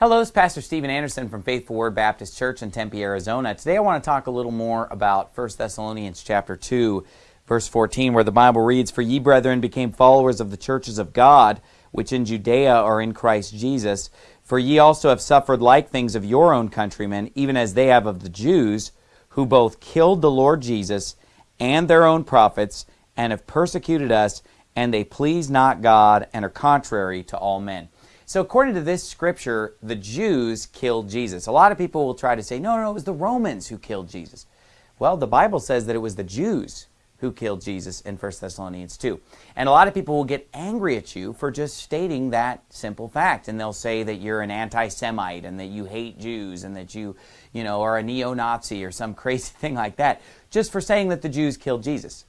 Hello, it's Pastor Stephen Anderson from Faithful Word Baptist Church in Tempe, Arizona. Today I want to talk a little more about 1 Thessalonians chapter 2, verse 14, where the Bible reads, For ye, brethren, became followers of the churches of God, which in Judea are in Christ Jesus. For ye also have suffered like things of your own countrymen, even as they have of the Jews, who both killed the Lord Jesus and their own prophets, and have persecuted us, and they please not God, and are contrary to all men. So according to this scripture, the Jews killed Jesus. A lot of people will try to say, no, no, it was the Romans who killed Jesus. Well, the Bible says that it was the Jews who killed Jesus in 1 Thessalonians 2. And a lot of people will get angry at you for just stating that simple fact. And they'll say that you're an anti-Semite and that you hate Jews and that you, you know, are a neo-Nazi or some crazy thing like that just for saying that the Jews killed Jesus.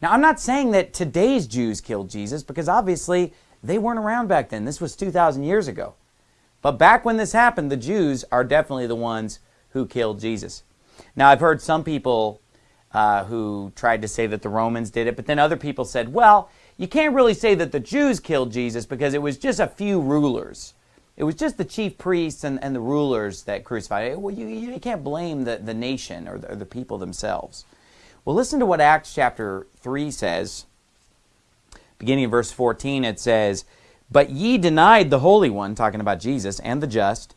Now, I'm not saying that today's Jews killed Jesus because obviously they weren't around back then. This was 2,000 years ago. But back when this happened, the Jews are definitely the ones who killed Jesus. Now, I've heard some people uh, who tried to say that the Romans did it, but then other people said, well, you can't really say that the Jews killed Jesus because it was just a few rulers. It was just the chief priests and, and the rulers that crucified. it. Well, you, you can't blame the, the nation or the, or the people themselves. Well, listen to what Acts chapter 3 says beginning of verse 14, it says, But ye denied the Holy One, talking about Jesus, and the just,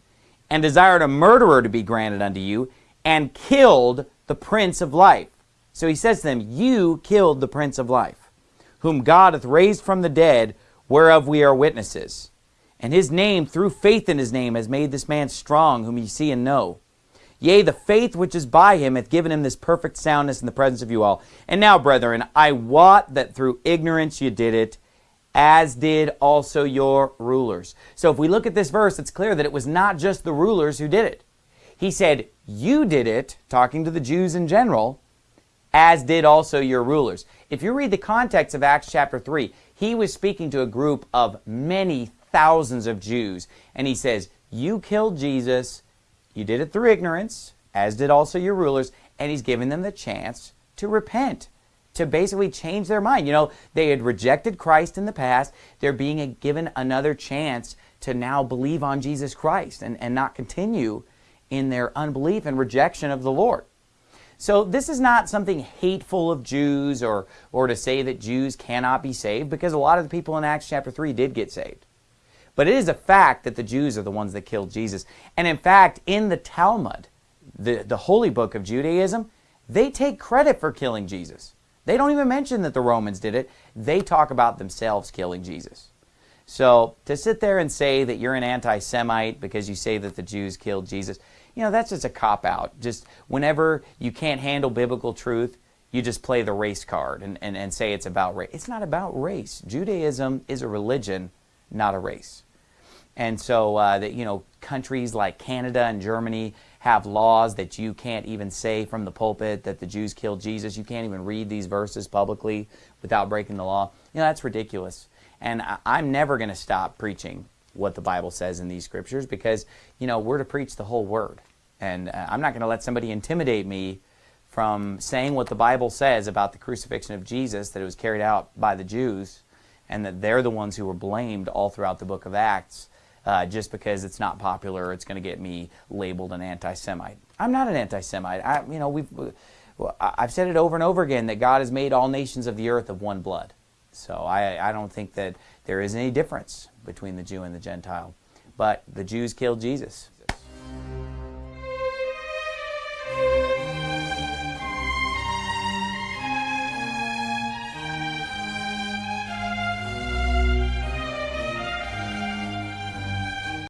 and desired a murderer to be granted unto you, and killed the Prince of Life. So he says to them, You killed the Prince of Life, whom God hath raised from the dead, whereof we are witnesses. And his name, through faith in his name, has made this man strong, whom ye see and know. Yea, the faith which is by him hath given him this perfect soundness in the presence of you all. And now, brethren, I wot that through ignorance you did it, as did also your rulers. So if we look at this verse, it's clear that it was not just the rulers who did it. He said, you did it, talking to the Jews in general, as did also your rulers. If you read the context of Acts chapter 3, he was speaking to a group of many thousands of Jews. And he says, you killed Jesus, you did it through ignorance, as did also your rulers, and he's giving them the chance to repent, to basically change their mind. You know, they had rejected Christ in the past. They're being a, given another chance to now believe on Jesus Christ and, and not continue in their unbelief and rejection of the Lord. So this is not something hateful of Jews or, or to say that Jews cannot be saved because a lot of the people in Acts chapter 3 did get saved. But it is a fact that the Jews are the ones that killed Jesus. And in fact, in the Talmud, the, the holy book of Judaism, they take credit for killing Jesus. They don't even mention that the Romans did it. They talk about themselves killing Jesus. So to sit there and say that you're an anti-Semite because you say that the Jews killed Jesus, you know, that's just a cop-out. Just whenever you can't handle biblical truth, you just play the race card and, and, and say it's about race. It's not about race. Judaism is a religion, not a race. And so uh, that you know countries like Canada and Germany have laws that you can't even say from the pulpit that the Jews killed Jesus. You can't even read these verses publicly without breaking the law. You know that's ridiculous. And I, am never going to stop preaching what the Bible says in these scriptures because you know we're to preach the whole word. And uh, I'm not going to let somebody intimidate me from saying what the Bible says about the crucifixion of Jesus, that it was carried out by the Jews, and that they're the ones who were blamed all throughout the book of Acts uh, just because it's not popular, it's going to get me labeled an anti-Semite. I'm not an anti-Semite. I, you know, we've, I've said it over and over again that God has made all nations of the earth of one blood. So I, I don't think that there is any difference between the Jew and the Gentile. But the Jews killed Jesus.